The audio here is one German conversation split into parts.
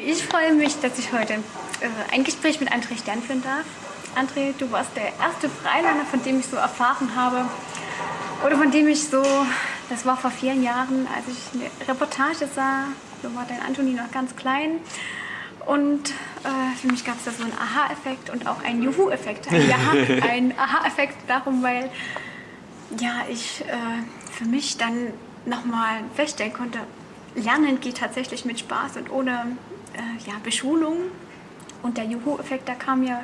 Ich freue mich, dass ich heute äh, ein Gespräch mit André Stern führen darf. André, du warst der erste Freilander, von dem ich so erfahren habe, oder von dem ich so, das war vor vielen Jahren, als ich eine Reportage sah, da war dein Antoni noch ganz klein. Und äh, für mich gab es da so einen Aha-Effekt und auch einen Juhu-Effekt. Ein Aha-Effekt darum, weil ja, ich äh, für mich dann nochmal feststellen konnte, Lernen geht tatsächlich mit Spaß und ohne äh, ja, Beschulung. Und der Juhu-Effekt, da kam ja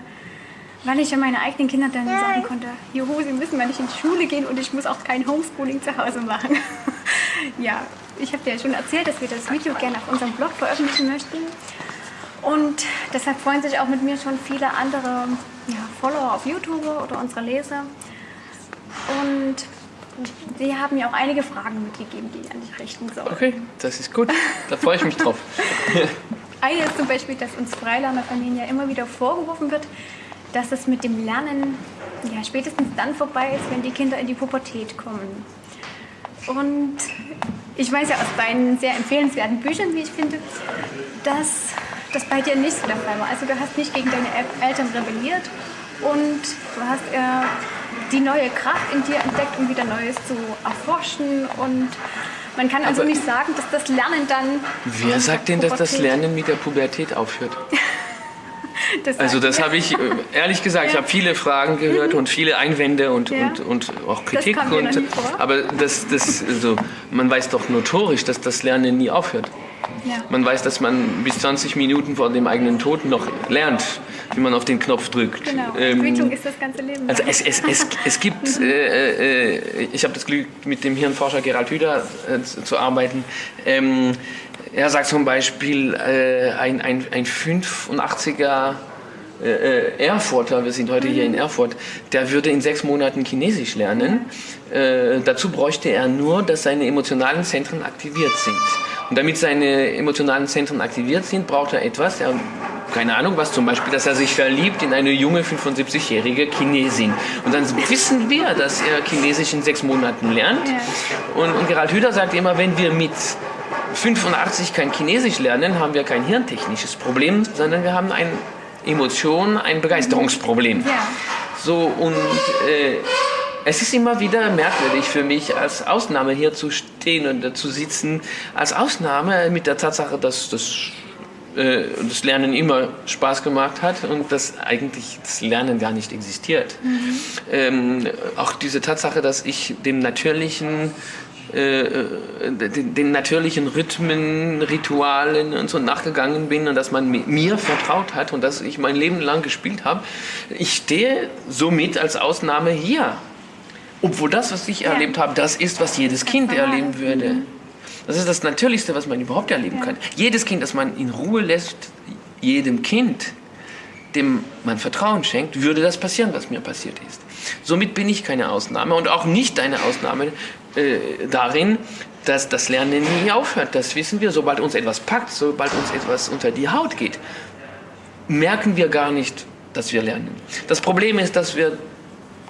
weil ich ja meine eigenen Kinder dann ja. sagen konnte, juhu, sie müssen mal nicht in die Schule gehen und ich muss auch kein Homeschooling zu Hause machen. ja, ich habe dir ja schon erzählt, dass wir das Video gerne auf unserem Blog veröffentlichen möchten. Und deshalb freuen sich auch mit mir schon viele andere ja, Follower auf YouTube oder unsere Leser. Und sie haben mir auch einige Fragen mitgegeben, die ich an dich richten soll. Okay, das ist gut. Da freue ich mich drauf. Eine ist zum Beispiel, dass uns Freilernerfamilien ja immer wieder vorgeworfen wird, dass es mit dem Lernen ja, spätestens dann vorbei ist, wenn die Kinder in die Pubertät kommen. Und ich weiß ja aus deinen sehr empfehlenswerten Büchern, wie ich finde, dass das bei dir nicht der Fall war. Also du hast nicht gegen deine Eltern rebelliert und du hast äh, die neue Kraft in dir entdeckt, um wieder Neues zu erforschen und man kann also Aber nicht sagen, dass das Lernen dann... Wer sagt denn, dass das Lernen mit der Pubertät aufhört? Das also das habe ich, äh, ehrlich gesagt, ja. ich habe viele Fragen gehört mhm. und viele Einwände und, ja. und, und auch Kritik. Das und, aber das, das, also, man weiß doch notorisch, dass das Lernen nie aufhört. Ja. Man weiß, dass man bis 20 Minuten vor dem eigenen Tod noch lernt, wie man auf den Knopf drückt. Genau, ähm, Entwicklung ist das ganze Leben. Also es, es, es, es gibt, mhm. äh, äh, ich habe das Glück, mit dem Hirnforscher Gerald Hüder äh, zu arbeiten. Ähm, er sagt zum Beispiel, äh, ein, ein, ein 85er äh, äh, Erfurter, wir sind heute hier in mhm. Erfurt, der würde in sechs Monaten Chinesisch lernen. Äh, dazu bräuchte er nur, dass seine emotionalen Zentren aktiviert sind. Und damit seine emotionalen Zentren aktiviert sind, braucht er etwas, er, keine Ahnung was, zum Beispiel, dass er sich verliebt in eine junge 75-jährige Chinesin. Und dann wissen wir, dass er Chinesisch in sechs Monaten lernt. Ja. Und, und Gerald Hüder sagt immer, wenn wir mit 85 kein Chinesisch lernen, haben wir kein hirntechnisches Problem, sondern wir haben ein Emotion, ein Begeisterungsproblem. Ja. So und äh, es ist immer wieder merkwürdig für mich, als Ausnahme hier zu stehen und zu sitzen, als Ausnahme mit der Tatsache, dass das, äh, das Lernen immer Spaß gemacht hat und dass eigentlich das Lernen gar nicht existiert. Mhm. Ähm, auch diese Tatsache, dass ich dem natürlichen äh, den, den, natürlichen Rhythmen, Ritualen und so nachgegangen bin und dass man mir vertraut hat und dass ich mein Leben lang gespielt habe. Ich stehe somit als Ausnahme hier. Obwohl das, was ich ja. erlebt habe, das ist, was jedes Kind erleben würde. Mhm. Das ist das Natürlichste, was man überhaupt erleben kann. Jedes Kind, das man in Ruhe lässt, jedem Kind, dem man Vertrauen schenkt, würde das passieren, was mir passiert ist. Somit bin ich keine Ausnahme und auch nicht eine Ausnahme äh, darin, dass das Lernen nie aufhört. Das wissen wir. Sobald uns etwas packt, sobald uns etwas unter die Haut geht, merken wir gar nicht, dass wir lernen. Das Problem ist, dass wir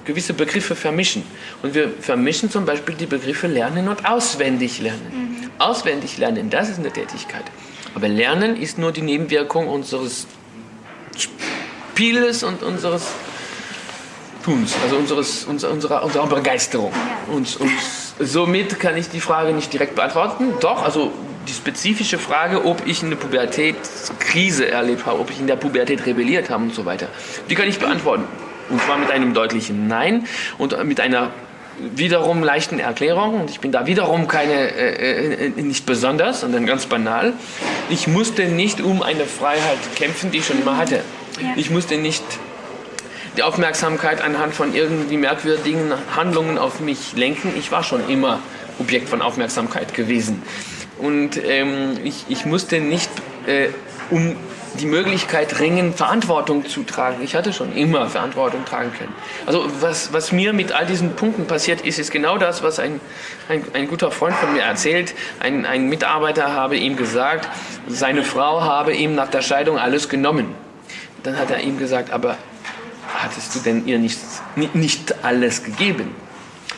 gewisse Begriffe vermischen. Und wir vermischen zum Beispiel die Begriffe Lernen und Auswendig lernen. Mhm. Auswendig lernen, das ist eine Tätigkeit. Aber Lernen ist nur die Nebenwirkung unseres Spieles und unseres Tuns, also unseres, unserer, unserer Begeisterung. Und, und somit kann ich die Frage nicht direkt beantworten. Doch, also die spezifische Frage, ob ich eine Pubertätskrise erlebt habe, ob ich in der Pubertät rebelliert habe und so weiter, die kann ich beantworten. Und zwar mit einem deutlichen Nein und mit einer wiederum leichten Erklärung. Und ich bin da wiederum keine, äh, äh, nicht besonders, sondern ganz banal. Ich musste nicht um eine Freiheit kämpfen, die ich schon immer hatte. Ich musste nicht die Aufmerksamkeit anhand von irgendwie merkwürdigen Handlungen auf mich lenken. Ich war schon immer Objekt von Aufmerksamkeit gewesen. Und ähm, ich, ich musste nicht äh, um die Möglichkeit ringen, Verantwortung zu tragen. Ich hatte schon immer Verantwortung tragen können. Also was, was mir mit all diesen Punkten passiert ist, ist genau das, was ein, ein, ein guter Freund von mir erzählt. Ein, ein Mitarbeiter habe ihm gesagt, seine Frau habe ihm nach der Scheidung alles genommen. Dann hat er ihm gesagt, aber hattest du denn ihr nicht, nicht alles gegeben?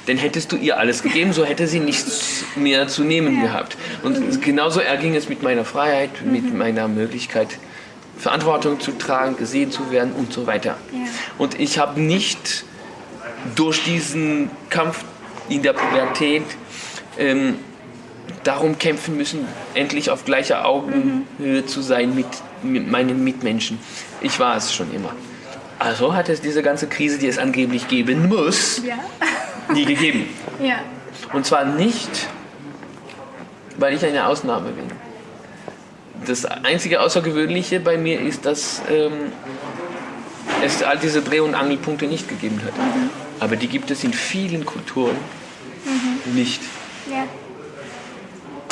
Denn hättest du ihr alles gegeben, so hätte sie nichts mehr zu nehmen gehabt. Und mhm. genauso erging es mit meiner Freiheit, mhm. mit meiner Möglichkeit, Verantwortung zu tragen, gesehen zu werden und so weiter. Ja. Und ich habe nicht durch diesen Kampf in der Pubertät ähm, darum kämpfen müssen, endlich auf gleicher Augenhöhe mhm. zu sein mit, mit meinen Mitmenschen. Ich war es schon immer. Also hat es diese ganze Krise, die es angeblich geben muss, ja. nie gegeben. Ja. Und zwar nicht, weil ich eine Ausnahme bin. Das einzige Außergewöhnliche bei mir ist, dass ähm, es all diese Dreh- und Angelpunkte nicht gegeben hat. Mhm. Aber die gibt es in vielen Kulturen mhm. nicht. Ja.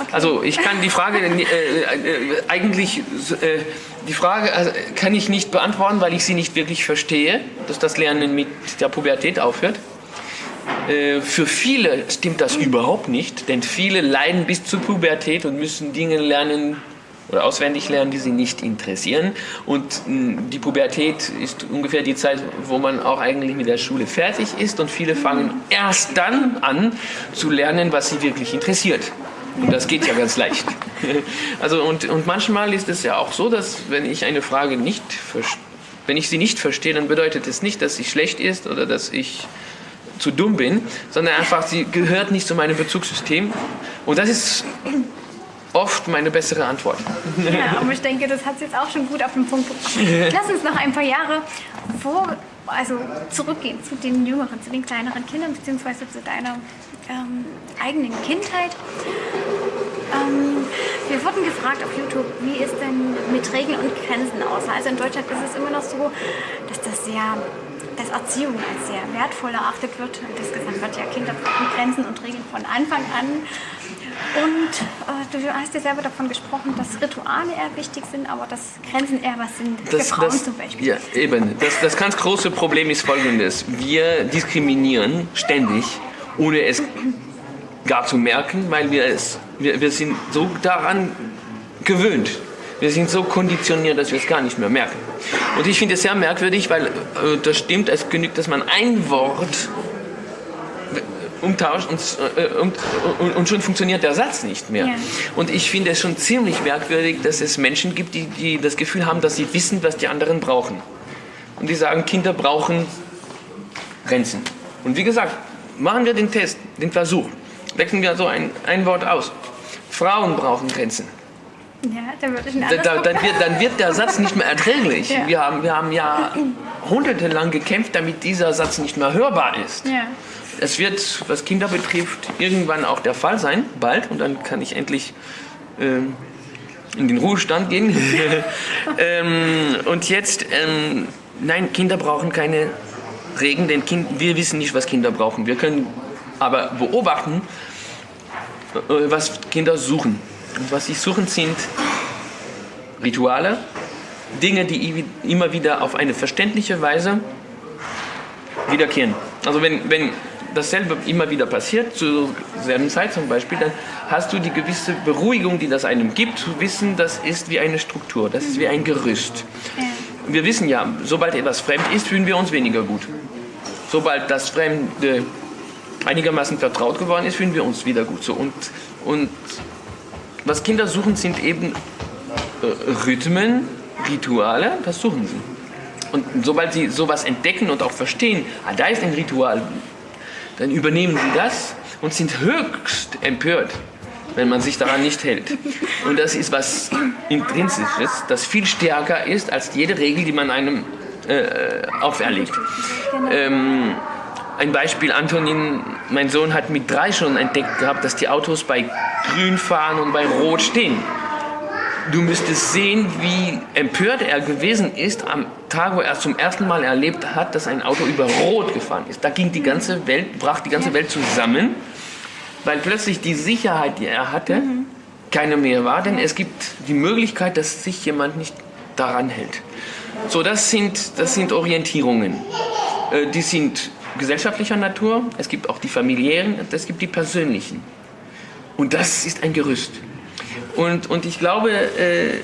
Okay. Also ich kann die Frage äh, äh, eigentlich äh, die Frage also, kann ich nicht beantworten, weil ich sie nicht wirklich verstehe, dass das Lernen mit der Pubertät aufhört. Äh, für viele stimmt das überhaupt nicht, denn viele leiden bis zur Pubertät und müssen Dinge lernen, oder auswendig lernen, die sie nicht interessieren. Und hm, die Pubertät ist ungefähr die Zeit, wo man auch eigentlich mit der Schule fertig ist und viele fangen erst dann an zu lernen, was sie wirklich interessiert. Und das geht ja ganz leicht. Also und, und manchmal ist es ja auch so, dass wenn ich eine Frage nicht wenn ich sie nicht verstehe, dann bedeutet es nicht, dass sie schlecht ist oder dass ich zu dumm bin, sondern einfach, sie gehört nicht zu meinem Bezugssystem. Und das ist oft meine bessere Antwort. Ja, aber ich denke, das hat es jetzt auch schon gut auf den Punkt gebracht. Lass uns noch ein paar Jahre vor, also zurückgehen zu den jüngeren, zu den kleineren Kindern, beziehungsweise zu deiner ähm, eigenen Kindheit. Ähm, wir wurden gefragt auf YouTube, wie ist denn mit Regeln und Grenzen aus? Also in Deutschland ist es immer noch so, dass das sehr dass Erziehung als sehr wertvoll erachtet wird. Und das gesagt wird, ja, Kinder Grenzen und Regeln von Anfang an. Und äh, du hast ja selber davon gesprochen, dass Rituale eher wichtig sind, aber dass Grenzen eher was sind das, für Frauen das, zum Beispiel. Ja, eben. Das, das ganz große Problem ist folgendes. Wir diskriminieren ständig, ohne es gar zu merken, weil wir, es, wir, wir sind so daran gewöhnt. Wir sind so konditioniert, dass wir es gar nicht mehr merken. Und ich finde es sehr merkwürdig, weil äh, das stimmt, es genügt, dass man ein Wort umtauscht und, äh, und, und, schon funktioniert der Satz nicht mehr. Ja. Und ich finde es schon ziemlich merkwürdig, dass es Menschen gibt, die, die das Gefühl haben, dass sie wissen, was die anderen brauchen. Und die sagen, Kinder brauchen Grenzen. Und wie gesagt, machen wir den Test, den Versuch. Wechseln wir so ein, ein Wort aus. Frauen brauchen Grenzen. Ja, dann, wird da, dann, wird, dann wird der Satz nicht mehr erträglich. Ja. Wir, haben, wir haben ja jahrhundertelang gekämpft, damit dieser Satz nicht mehr hörbar ist. Ja. Es wird, was Kinder betrifft, irgendwann auch der Fall sein, bald, und dann kann ich endlich ähm, in den Ruhestand gehen. ähm, und jetzt, ähm, nein, Kinder brauchen keine Regeln, denn kind, wir wissen nicht, was Kinder brauchen. Wir können aber beobachten, äh, was Kinder suchen. Und was sie suchen, sind Rituale, Dinge, die immer wieder auf eine verständliche Weise wiederkehren. Also wenn, wenn dasselbe immer wieder passiert, zur selben Zeit zum Beispiel, dann hast du die gewisse Beruhigung, die das einem gibt, zu wissen, das ist wie eine Struktur, das ist wie ein Gerüst. Wir wissen ja, sobald etwas fremd ist, fühlen wir uns weniger gut. Sobald das Fremde einigermaßen vertraut geworden ist, fühlen wir uns wieder gut. So, und, und was Kinder suchen, sind eben äh, Rhythmen, Rituale, das suchen sie. Und sobald sie sowas entdecken und auch verstehen, ah, da ist ein Ritual, dann übernehmen sie das und sind höchst empört, wenn man sich daran nicht hält. Und das ist was Intrinsisches, das viel stärker ist als jede Regel, die man einem äh, auferlegt. Ähm, ein Beispiel, Antonin, mein Sohn hat mit drei schon entdeckt gehabt, dass die Autos bei grün fahren und bei rot stehen. Du müsstest sehen, wie empört er gewesen ist am Tag, wo er zum ersten Mal erlebt hat, dass ein Auto über Rot gefahren ist. Da ging die ganze Welt, brach die ganze Welt zusammen, weil plötzlich die Sicherheit, die er hatte, keine mehr war, denn es gibt die Möglichkeit, dass sich jemand nicht daran hält. So, das sind, das sind Orientierungen. Äh, die sind gesellschaftlicher Natur, es gibt auch die familiären, es gibt die persönlichen. Und das ist ein Gerüst. Und, und ich glaube, äh,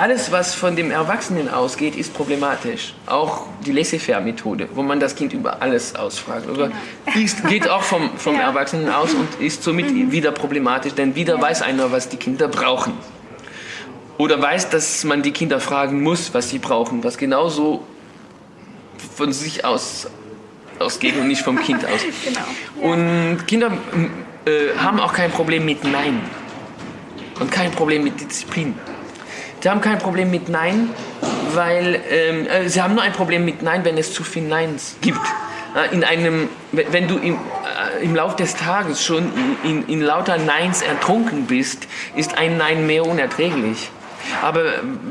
alles, was von dem Erwachsenen ausgeht, ist problematisch. Auch die Laissez-faire-Methode, wo man das Kind über alles ausfragt. Oder genau. ist, geht auch vom, vom ja. Erwachsenen aus und ist somit mhm. wieder problematisch, denn wieder ja. weiß einer, was die Kinder brauchen. Oder weiß, dass man die Kinder fragen muss, was sie brauchen, was genauso von sich aus ausgeht und nicht vom Kind aus. genau. Ja. Und Kinder äh, haben auch kein Problem mit Nein und kein Problem mit Disziplin. Sie haben kein Problem mit Nein, weil ähm, äh, sie haben nur ein Problem mit Nein, wenn es zu viel Neins gibt. Äh, in einem, wenn du im, äh, im Lauf des Tages schon in, in, in lauter Neins ertrunken bist, ist ein Nein mehr unerträglich. Aber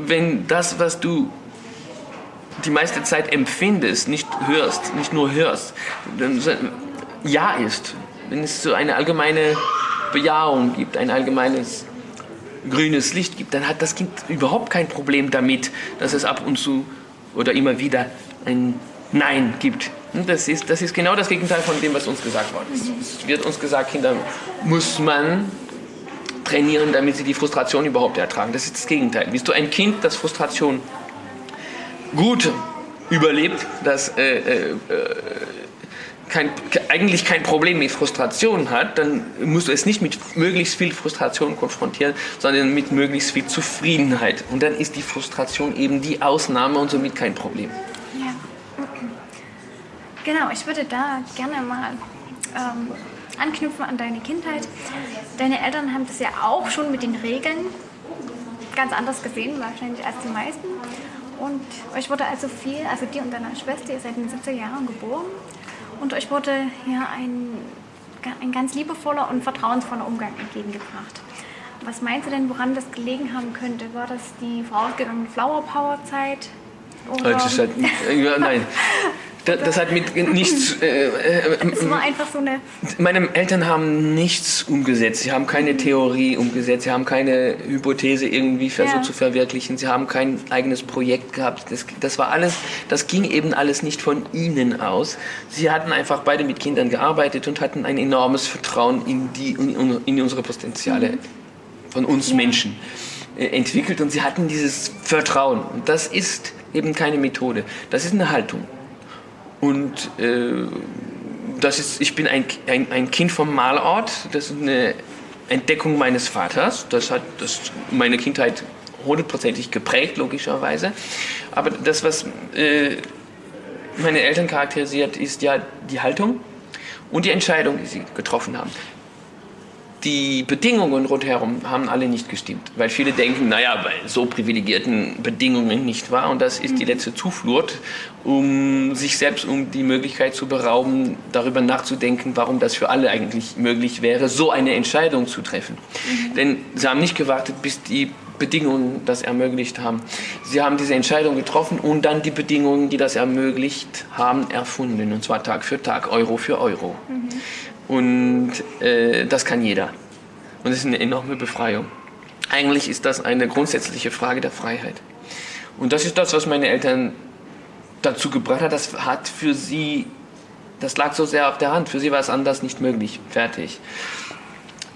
wenn das, was du die meiste Zeit empfindest, nicht hörst, nicht nur hörst, dann Ja ist, wenn es so eine allgemeine Bejahung gibt, ein allgemeines grünes Licht gibt, dann hat das Kind überhaupt kein Problem damit, dass es ab und zu oder immer wieder ein Nein gibt. Das ist, das ist genau das Gegenteil von dem, was uns gesagt worden ist. Es wird uns gesagt, Kinder muss man trainieren, damit sie die Frustration überhaupt ertragen. Das ist das Gegenteil. Bist du ein Kind, das Frustration gut überlebt, das äh, äh, kein, eigentlich kein Problem mit Frustration hat, dann musst du es nicht mit möglichst viel Frustration konfrontieren, sondern mit möglichst viel Zufriedenheit. Und dann ist die Frustration eben die Ausnahme und somit kein Problem. Ja, okay. Genau, ich würde da gerne mal ähm, anknüpfen an deine Kindheit. Deine Eltern haben das ja auch schon mit den Regeln ganz anders gesehen, wahrscheinlich als die meisten. Und euch wurde also viel, also dir und deiner Schwester, ihr seid in den 70er Jahren geboren und euch wurde hier ein, ein ganz liebevoller und vertrauensvoller Umgang entgegengebracht. Was meinst du denn, woran das gelegen haben könnte? War das die vorausgegangene Flower Power Zeit? Oder? Das halt, ja, nein. Das, das, hat mit nichts. Äh, äh, es war einfach so eine. Meine Eltern haben nichts umgesetzt. Sie haben keine Theorie umgesetzt. Sie haben keine Hypothese irgendwie versucht ja. zu verwirklichen. Sie haben kein eigenes Projekt gehabt. Das, das war alles. Das ging eben alles nicht von ihnen aus. Sie hatten einfach beide mit Kindern gearbeitet und hatten ein enormes Vertrauen in die in, in unsere Potenziale mhm. von uns ja. Menschen äh, entwickelt und sie hatten dieses Vertrauen. Und das ist eben keine Methode. Das ist eine Haltung. Und äh, das ist, ich bin ein, ein, ein Kind vom Malort. Das ist eine Entdeckung meines Vaters. Das hat das meine Kindheit hundertprozentig geprägt, logischerweise. Aber das, was äh, meine Eltern charakterisiert, ist ja die Haltung und die Entscheidung, die sie getroffen haben die Bedingungen rundherum haben alle nicht gestimmt. Weil viele denken, naja, bei so privilegierten Bedingungen nicht wahr. Und das ist die mhm. letzte Zuflucht, um sich selbst um die Möglichkeit zu berauben, darüber nachzudenken, warum das für alle eigentlich möglich wäre, so eine Entscheidung zu treffen. Mhm. Denn sie haben nicht gewartet, bis die Bedingungen das ermöglicht haben. Sie haben diese Entscheidung getroffen und dann die Bedingungen, die das ermöglicht haben, erfunden. Und zwar Tag für Tag, Euro für Euro. Mhm. Und äh, das kann jeder. Und das ist eine enorme Befreiung. Eigentlich ist das eine grundsätzliche Frage der Freiheit. Und das ist das, was meine Eltern dazu gebracht hat. Das hat für sie, das lag so sehr auf der Hand. Für sie war es anders nicht möglich. Fertig.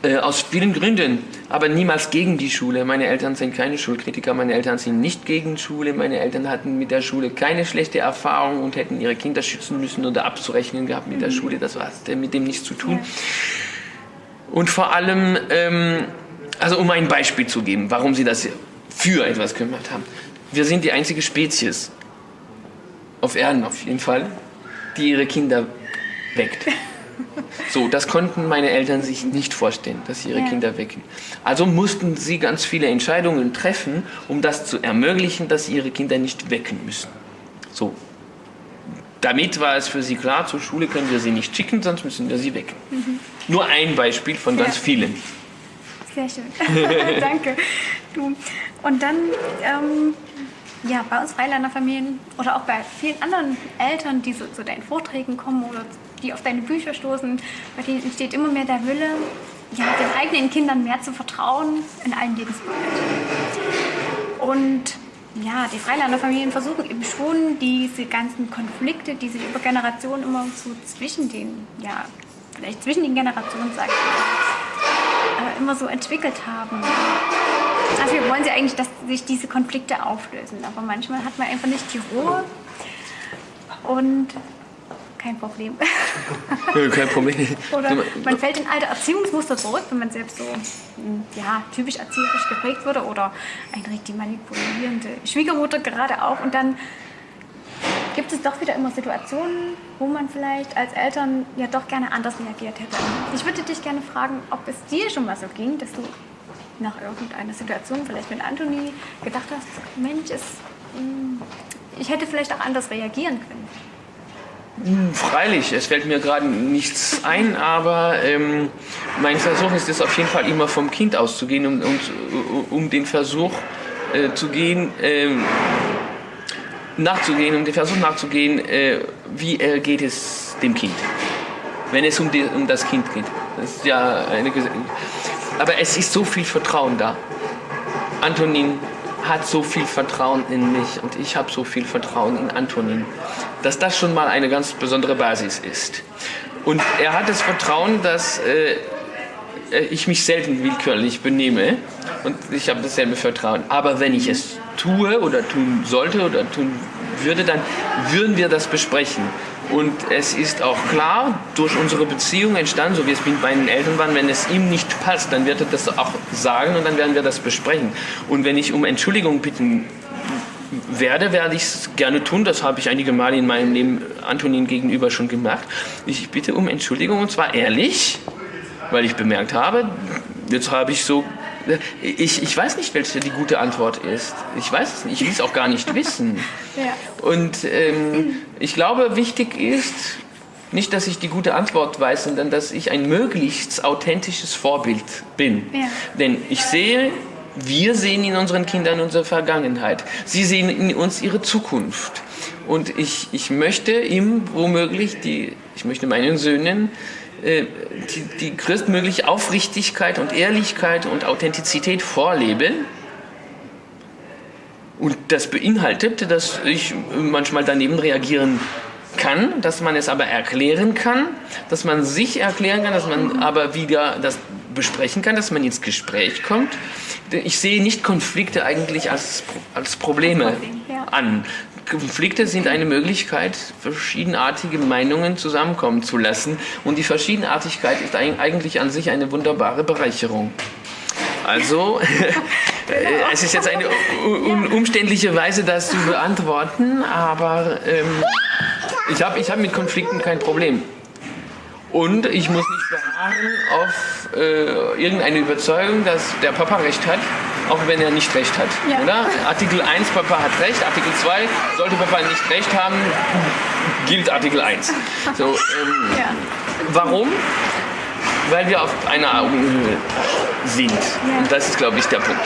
Äh, aus vielen Gründen, aber niemals gegen die Schule. Meine Eltern sind keine Schulkritiker, meine Eltern sind nicht gegen Schule, meine Eltern hatten mit der Schule keine schlechte Erfahrung und hätten ihre Kinder schützen müssen oder abzurechnen gehabt mit der mhm. Schule, das war mit dem nichts zu tun. Und vor allem, ähm, also um ein Beispiel zu geben, warum sie das für etwas gemacht haben. Wir sind die einzige Spezies auf Erden auf jeden Fall, die ihre Kinder weckt. So, das konnten meine Eltern sich nicht vorstellen, dass sie ihre ja. Kinder wecken. Also mussten sie ganz viele Entscheidungen treffen, um das zu ermöglichen, dass sie ihre Kinder nicht wecken müssen. So. Damit war es für sie klar, zur Schule können wir sie nicht schicken, sonst müssen wir sie wecken. Mhm. Nur ein Beispiel von ganz ja. vielen. Sehr schön. Danke. Du. Und dann, ähm, ja, bei uns Freilanderfamilien oder auch bei vielen anderen Eltern, die so zu deinen Vorträgen kommen oder die auf deine Bücher stoßen, bei denen entsteht immer mehr der Wille, ja, den eigenen Kindern mehr zu vertrauen in allen Lebensbereichen. Und ja, die Freilanderfamilien versuchen eben schon diese ganzen Konflikte, die sich über Generationen immer so zwischen den, ja, vielleicht zwischen den Generationen, sagt man, immer so entwickelt haben, Also wollen sie eigentlich, dass sich diese Konflikte auflösen. Aber manchmal hat man einfach nicht die Ruhe und kein Problem. kein Problem. Oder man fällt in alte Erziehungsmuster zurück, wenn man selbst so hm, ja, typisch erzieherisch geprägt wurde oder eine richtig manipulierende Schwiegermutter gerade auch. Und dann gibt es doch wieder immer Situationen, wo man vielleicht als Eltern ja doch gerne anders reagiert hätte. Ich würde dich gerne fragen, ob es dir schon mal so ging, dass du nach irgendeiner Situation, vielleicht mit Anthony, gedacht hast, Mensch, es, hm, ich hätte vielleicht auch anders reagieren können. Freilich, es fällt mir gerade nichts ein, aber ähm, mein Versuch ist es auf jeden Fall immer vom Kind auszugehen und, und um den Versuch äh, zu gehen, ähm, nachzugehen, um den Versuch nachzugehen, äh, wie äh, geht es dem Kind, wenn es um, die, um das Kind geht. Das ist ja eine, aber es ist so viel Vertrauen da. Antonin hat so viel Vertrauen in mich und ich habe so viel Vertrauen in Antonin, dass das schon mal eine ganz besondere Basis ist. Und er hat das Vertrauen, dass äh, ich mich selten willkürlich benehme und ich habe dasselbe Vertrauen. Aber wenn ich es tue oder tun sollte oder tun würde, dann würden wir das besprechen. Und es ist auch klar, durch unsere Beziehung entstanden, so wie es mit meinen Eltern waren, wenn es ihm nicht passt, dann wird er das auch sagen und dann werden wir das besprechen. Und wenn ich um Entschuldigung bitten werde, werde ich es gerne tun. Das habe ich einige Male in meinem Leben Antonin gegenüber schon gemacht. Ich bitte um Entschuldigung und zwar ehrlich, weil ich bemerkt habe, jetzt habe ich so ich, ich weiß nicht, welche die gute Antwort ist. Ich weiß es nicht. Ich will es auch gar nicht wissen. Ja. Und ähm, ich glaube, wichtig ist, nicht, dass ich die gute Antwort weiß, sondern dass ich ein möglichst authentisches Vorbild bin. Ja. Denn ich sehe, wir sehen in unseren Kindern unsere Vergangenheit. Sie sehen in uns ihre Zukunft. Und ich, ich möchte ihm womöglich, die, ich möchte meinen Söhnen äh, die, die größtmögliche Aufrichtigkeit und Ehrlichkeit und Authentizität vorleben. Und das beinhaltet, dass ich manchmal daneben reagieren kann, dass man es aber erklären kann, dass man sich erklären kann, dass man aber wieder das besprechen kann, dass man ins Gespräch kommt. Ich sehe nicht Konflikte eigentlich als, als Probleme an. Konflikte sind eine Möglichkeit, verschiedenartige Meinungen zusammenkommen zu lassen. Und die Verschiedenartigkeit ist eigentlich an sich eine wunderbare Bereicherung. Also, es ist jetzt eine umständliche Weise, das zu beantworten, aber ähm, ich habe ich hab mit Konflikten kein Problem. Und ich muss nicht beharren auf äh, irgendeine Überzeugung, dass der Papa recht hat, auch wenn er nicht recht hat. Ja. Oder? Artikel 1, Papa hat recht, Artikel 2, sollte Papa nicht recht haben, gilt Artikel 1. So, ähm, ja. Warum? Weil wir auf einer Augenhöhe sind. Ja. Und das ist, glaube ich, der Punkt.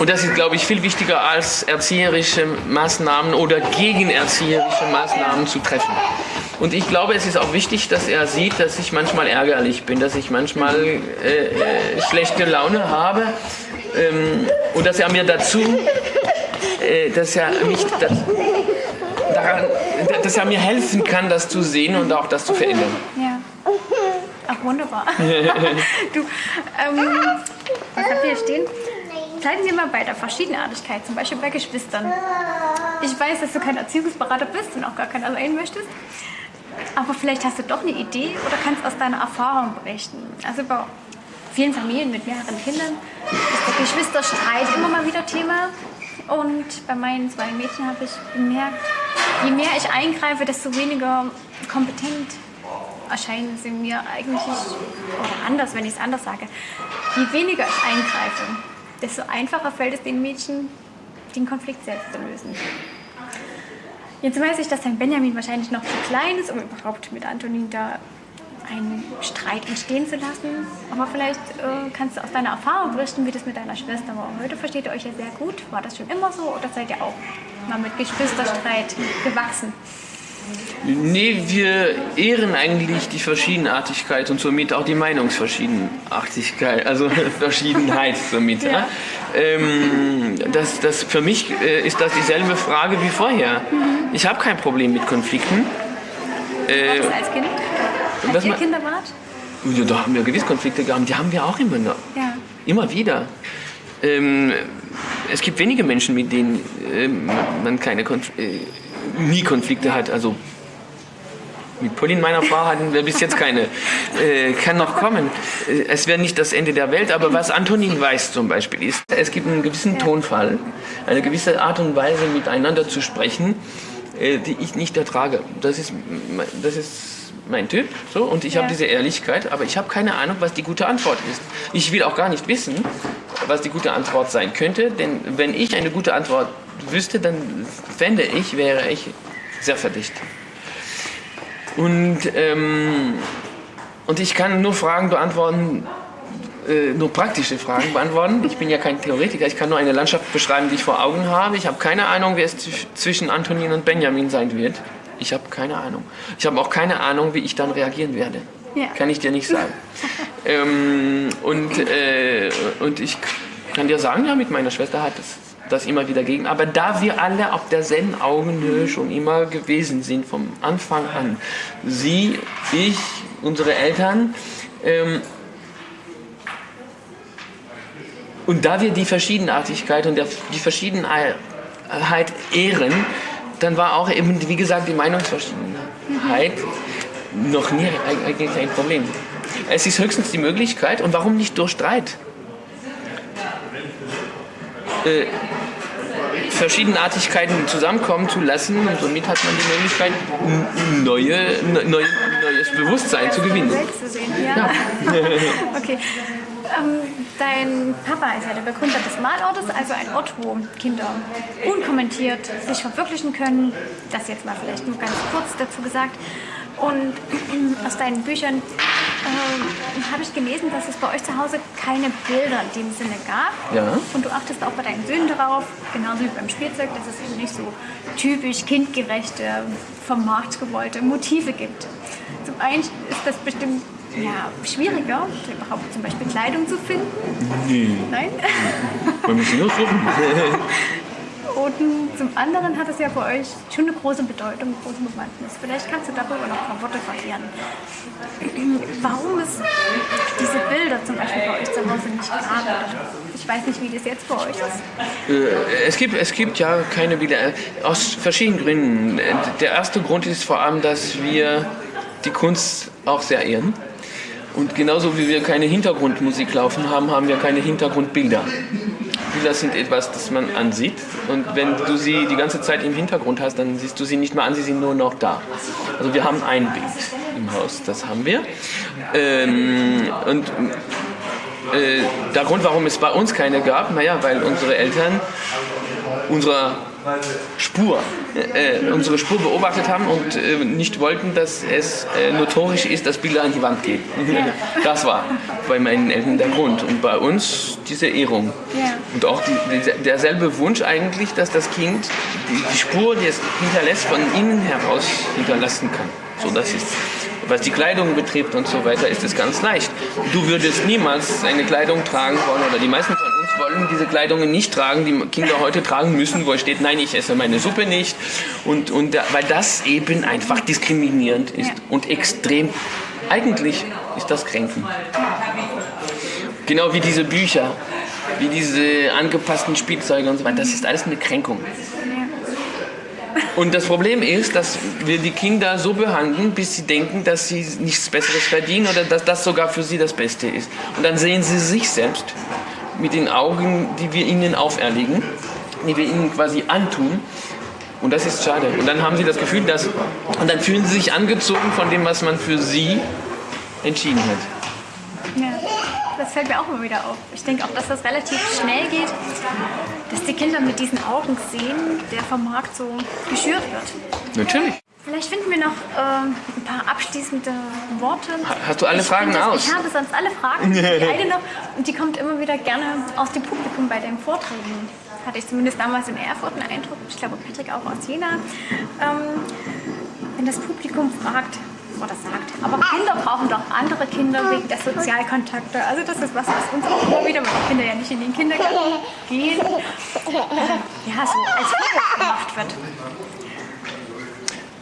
Und das ist, glaube ich, viel wichtiger als erzieherische Maßnahmen oder gegenerzieherische Maßnahmen zu treffen. Und ich glaube, es ist auch wichtig, dass er sieht, dass ich manchmal ärgerlich bin, dass ich manchmal äh, äh, schlechte Laune habe ähm, und dass er mir dazu, äh, dass er mich das, daran, dass er mir helfen kann, das zu sehen und auch das zu verändern. Ja. Ach, wunderbar. du, ähm, was habt ihr hier stehen? Bleiben Sie mal bei der Verschiedenartigkeit, zum Beispiel bei Geschwistern. Ich weiß, dass du kein Erziehungsberater bist und auch gar keiner sein möchtest. Aber vielleicht hast du doch eine Idee oder kannst aus deiner Erfahrung berichten. Also bei vielen Familien mit mehreren Kindern ist der Geschwisterstreit immer mal wieder Thema. Und bei meinen zwei Mädchen habe ich bemerkt, je mehr ich eingreife, desto weniger kompetent erscheinen sie mir eigentlich, oder anders, wenn ich es anders sage, je weniger ich eingreife, desto einfacher fällt es den Mädchen, den Konflikt selbst zu lösen. Jetzt weiß ich, dass dein Benjamin wahrscheinlich noch zu klein ist, um überhaupt mit Antonin da einen Streit entstehen zu lassen. Aber vielleicht äh, kannst du aus deiner Erfahrung berichten, wie das mit deiner Schwester war. Heute versteht ihr euch ja sehr gut. War das schon immer so oder seid ihr auch mal mit Geschwisterstreit gewachsen? Nee, wir ehren eigentlich die Verschiedenartigkeit und somit auch die Meinungsverschiedenartigkeit, also Verschiedenheit somit. Ja. Ja? Ähm, das, das, für mich äh, ist das dieselbe Frage wie vorher. Mhm. Ich habe kein Problem mit Konflikten. Äh, das als Kind? Als ihr Kinder wart? Ja, da haben wir gewiss Konflikte gehabt, die haben wir auch immer noch. Ja. Immer wieder. ähm, es gibt wenige Menschen, mit denen äh, man keine Konf äh, nie Konflikte hat. Also mit Pauline, meiner Frau, hatten wir bis jetzt keine. Äh, kann noch kommen. Äh, es wäre nicht das Ende der Welt, aber was Antonin weiß zum Beispiel ist, es gibt einen gewissen Tonfall, eine gewisse Art und Weise miteinander zu sprechen, äh, die ich nicht ertrage. Das ist, das ist mein Typ so, und ich ja. habe diese Ehrlichkeit, aber ich habe keine Ahnung, was die gute Antwort ist. Ich will auch gar nicht wissen, was die gute Antwort sein könnte, denn wenn ich eine gute Antwort wüsste, dann fände ich, wäre ich sehr verdicht. Und, ähm, und ich kann nur Fragen beantworten, äh, nur praktische Fragen beantworten. Ich bin ja kein Theoretiker, ich kann nur eine Landschaft beschreiben, die ich vor Augen habe. Ich habe keine Ahnung, wer es zwischen Antonin und Benjamin sein wird. Ich habe keine Ahnung. Ich habe auch keine Ahnung, wie ich dann reagieren werde. Ja. Kann ich dir nicht sagen. ähm, und, äh, und ich kann dir sagen, ja, mit meiner Schwester hat es das immer wieder gegen. Aber da wir alle auf derselben Augenhöhe schon immer gewesen sind, vom Anfang an, sie, ich, unsere Eltern, ähm, und da wir die Verschiedenartigkeit und die Verschiedenheit ehren, dann war auch eben, wie gesagt, die Meinungsverschiedenheit noch nie eigentlich ein Problem. Es ist höchstens die Möglichkeit, und warum nicht durch Streit? Äh, Verschiedenartigkeiten zusammenkommen zu lassen und somit hat man die Möglichkeit, neue, neue, neues Bewusstsein zu gewinnen. Welt zu sehen, ja. ja. okay. Ähm, dein Papa ist ja der Begründer des Malortes, also ein Ort, wo Kinder unkommentiert sich verwirklichen können. Das jetzt mal vielleicht nur ganz kurz dazu gesagt. Und aus deinen Büchern äh, habe ich gelesen, dass es bei euch zu Hause keine Bilder in dem Sinne gab. Ja. Und du achtest auch bei deinen Söhnen darauf, genauso wie beim Spielzeug, dass es eben nicht so typisch kindgerechte, vom Markt gewollte Motive gibt. Zum einen ist das bestimmt ja, schwieriger, überhaupt zum Beispiel Kleidung zu finden. Nee. Nein? Man muss nur suchen. Und zum anderen hat es ja bei euch schon eine große Bedeutung, große Bewandtnis. Vielleicht kannst du darüber noch ein paar Worte verlieren. Warum es diese Bilder zum Beispiel bei euch zu Hause nicht gab? Ich weiß nicht, wie das jetzt bei euch ist. Äh, es, gibt, es gibt ja keine Bilder, aus verschiedenen Gründen. Der erste Grund ist vor allem, dass wir die Kunst auch sehr ehren. Und genauso wie wir keine Hintergrundmusik laufen haben, haben wir keine Hintergrundbilder. Bilder sind etwas, das man ansieht. Und wenn du sie die ganze Zeit im Hintergrund hast, dann siehst du sie nicht mehr an, sie sind nur noch da. Also wir haben ein Bild im Haus, das haben wir. Ähm, und äh, der Grund, warum es bei uns keine gab, naja, weil unsere Eltern unserer Spur, äh, unsere Spur beobachtet haben und äh, nicht wollten, dass es äh, notorisch ist, dass Bilder an die Wand gehen. das war bei meinen Eltern der Grund. Und bei uns diese Ehrung. Ja. Und auch die, die, derselbe Wunsch eigentlich, dass das Kind die, die Spur, die es hinterlässt, von innen heraus hinterlassen kann. So, das ist was die Kleidung betrifft und so weiter, ist es ganz leicht. Du würdest niemals eine Kleidung tragen wollen, oder die meisten von uns wollen diese Kleidungen nicht tragen, die Kinder heute tragen müssen, wo steht, nein, ich esse meine Suppe nicht. Und, und weil das eben einfach diskriminierend ist und extrem, eigentlich ist das kränkend. Genau wie diese Bücher, wie diese angepassten Spielzeuge und so weiter, das ist alles eine Kränkung. Und das Problem ist, dass wir die Kinder so behandeln, bis sie denken, dass sie nichts Besseres verdienen oder dass das sogar für sie das Beste ist. Und dann sehen sie sich selbst mit den Augen, die wir ihnen auferlegen, die wir ihnen quasi antun. Und das ist schade. Und dann haben sie das Gefühl, dass. Und dann fühlen sie sich angezogen von dem, was man für sie entschieden hat. Ja, das fällt mir auch immer wieder auf. Ich denke auch, dass das relativ schnell geht dass die Kinder mit diesen Augen sehen, der vom Markt so geschürt wird. Natürlich. Vielleicht finden wir noch äh, ein paar abschließende Worte. Hast du alle ich Fragen das, aus? Ich habe sonst alle Fragen. Die eine noch, und die kommt immer wieder gerne aus dem Publikum bei den Vorträgen. Hatte ich zumindest damals in Erfurt einen Eindruck. Ich glaube, Patrick auch aus Jena. Ähm, wenn das Publikum fragt, oder sagt. Aber Kinder brauchen doch andere Kinder wegen der Sozialkontakte. Also das ist was, was uns auch immer wieder, weil die Kinder ja nicht in den Kindergarten gehen, ja, so als Vorwurf gemacht wird.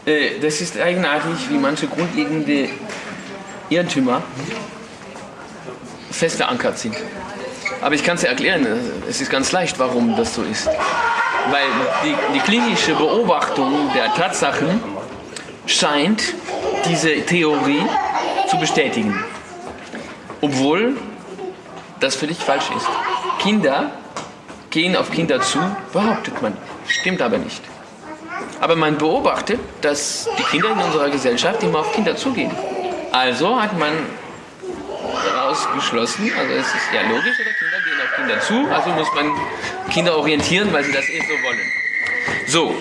Äh, das ist eigenartig, wie manche grundlegende Irrtümer fest verankert sind. Aber ich kann es erklären, es ist ganz leicht, warum das so ist. Weil die, die klinische Beobachtung der Tatsachen scheint diese Theorie zu bestätigen. Obwohl das völlig falsch ist. Kinder gehen auf Kinder zu, behauptet man. Stimmt aber nicht. Aber man beobachtet, dass die Kinder in unserer Gesellschaft immer auf Kinder zugehen. Also hat man daraus geschlossen, also es ist ja logisch, oder Kinder gehen auf Kinder zu, also muss man Kinder orientieren, weil sie das eh so wollen. So,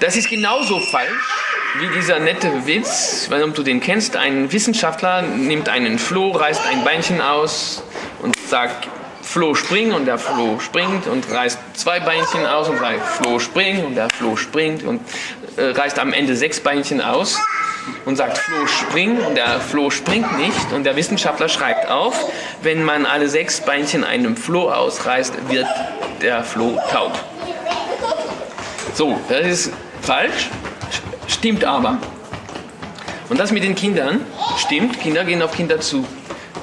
das ist genauso falsch wie dieser nette Witz, wenn du den kennst, ein Wissenschaftler nimmt einen Floh, reißt ein Beinchen aus und sagt, Floh spring und der Floh springt und reißt zwei Beinchen aus und sagt Floh spring und der Floh springt und äh, reißt am Ende sechs Beinchen aus und sagt Floh spring und der Floh springt nicht und der Wissenschaftler schreibt auf, wenn man alle sechs Beinchen einem Floh ausreißt, wird der Floh taub. So, das ist falsch, stimmt aber. Und das mit den Kindern stimmt, Kinder gehen auf Kinder zu.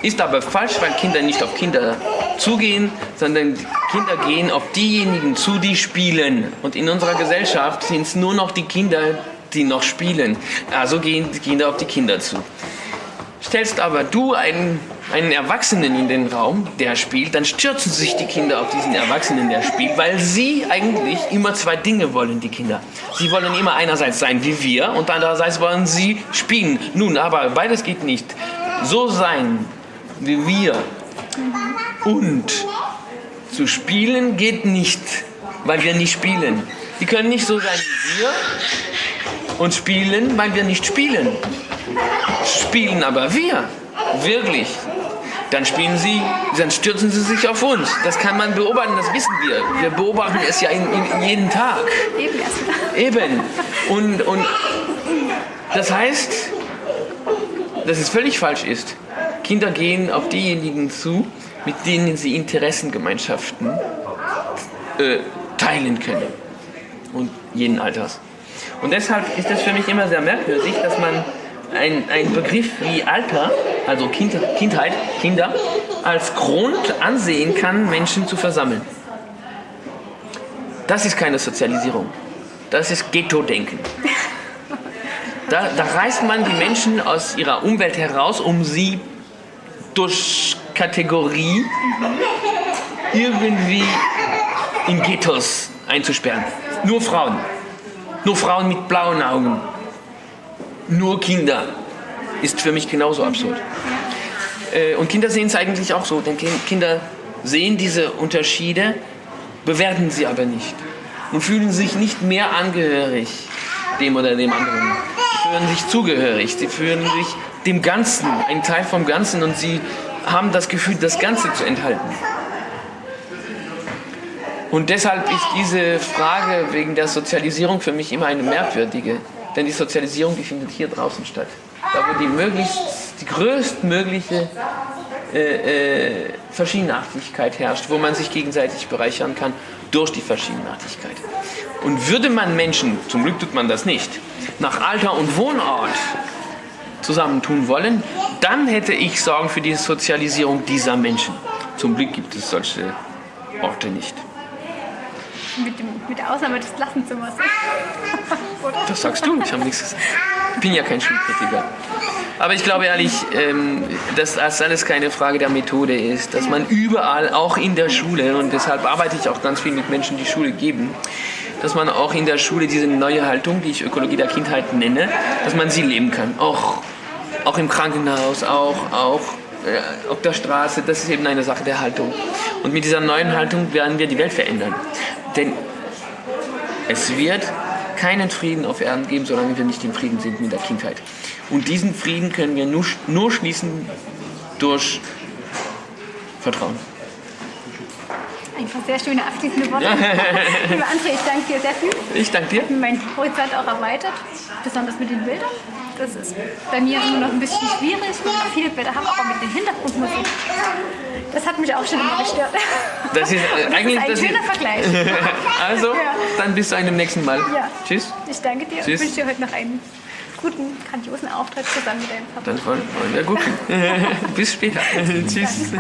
Ist aber falsch, weil Kinder nicht auf Kinder zugehen, sondern Kinder gehen auf diejenigen zu, die spielen. Und in unserer Gesellschaft sind es nur noch die Kinder, die noch spielen. Also gehen die Kinder auf die Kinder zu. Stellst aber du einen, einen Erwachsenen in den Raum, der spielt, dann stürzen sich die Kinder auf diesen Erwachsenen, der spielt, weil sie eigentlich immer zwei Dinge wollen, die Kinder. Sie wollen immer einerseits sein wie wir und andererseits wollen sie spielen. Nun, aber beides geht nicht. So sein wie wir und zu spielen geht nicht, weil wir nicht spielen. Die können nicht so sein wie wir und spielen, weil wir nicht spielen. Spielen aber wir, wirklich. Dann spielen sie, dann stürzen sie sich auf uns. Das kann man beobachten, das wissen wir. Wir beobachten es ja in, in jeden Tag. Eben erst. Eben. Und, und das heißt, dass es völlig falsch ist. Kinder gehen auf diejenigen zu, mit denen sie Interessengemeinschaften äh, teilen können. Und jeden Alters. Und deshalb ist es für mich immer sehr merkwürdig, dass man einen Begriff wie Alter, also kind, Kindheit, Kinder, als Grund ansehen kann, Menschen zu versammeln. Das ist keine Sozialisierung. Das ist Ghetto-Denken. Da, da reißt man die Menschen aus ihrer Umwelt heraus, um sie durch Kategorie irgendwie in Ghettos einzusperren. Nur Frauen. Nur Frauen mit blauen Augen. Nur Kinder. Ist für mich genauso absurd. Äh, und Kinder sehen es eigentlich auch so. Denn Kinder sehen diese Unterschiede, bewerten sie aber nicht. Und fühlen sich nicht mehr angehörig dem oder dem anderen. Sie fühlen sich zugehörig. Sie fühlen sich dem Ganzen, ein Teil vom Ganzen und sie haben das Gefühl, das Ganze zu enthalten. Und deshalb ist diese Frage wegen der Sozialisierung für mich immer eine merkwürdige. Denn die Sozialisierung, die findet hier draußen statt. Da wo die, möglichst, die größtmögliche äh, äh, Verschiedenartigkeit herrscht, wo man sich gegenseitig bereichern kann durch die Verschiedenartigkeit. Und würde man Menschen, zum Glück tut man das nicht, nach Alter und Wohnort zusammentun wollen, dann hätte ich Sorgen für die Sozialisierung dieser Menschen. Zum Glück gibt es solche Orte nicht. Mit, dem, mit der Ausnahme des Klassenzimmers. Was sagst du? Ich habe nichts gesagt. Ich bin ja kein Schulkritiker. Aber ich glaube ehrlich, ähm, dass das alles keine Frage der Methode ist, dass man überall, auch in der Schule, und deshalb arbeite ich auch ganz viel mit Menschen, die Schule geben, dass man auch in der Schule diese neue Haltung, die ich Ökologie der Kindheit nenne, dass man sie leben kann. Auch auch im Krankenhaus, auch, auch äh, auf der Straße, das ist eben eine Sache der Haltung. Und mit dieser neuen Haltung werden wir die Welt verändern. Denn es wird keinen Frieden auf Erden geben, solange wir nicht im Frieden sind mit der Kindheit. Und diesen Frieden können wir nur, nur schließen durch Vertrauen. Ein paar sehr schöne abschließende Worte. Liebe André, ich danke dir sehr viel. Ich danke dir. Hat meinen Horizont auch erweitert, besonders mit den Bildern. Das ist bei mir immer noch ein bisschen schwierig, viele Bilder haben, aber mit den Hintergrundmusik. Das hat mich auch schon immer gestört. Das ist, äh, eigentlich, das ist ein schöner ist, Vergleich. also, Ja. dann bis zu einem nächsten Mal. Ja. Tschüss. Ich danke dir Tschüss. und wünsche dir heute noch einen guten, grandiosen Auftritt zusammen mit deinem Papa. Dann wollen wollen wir gucken. Bis später. Tschüss.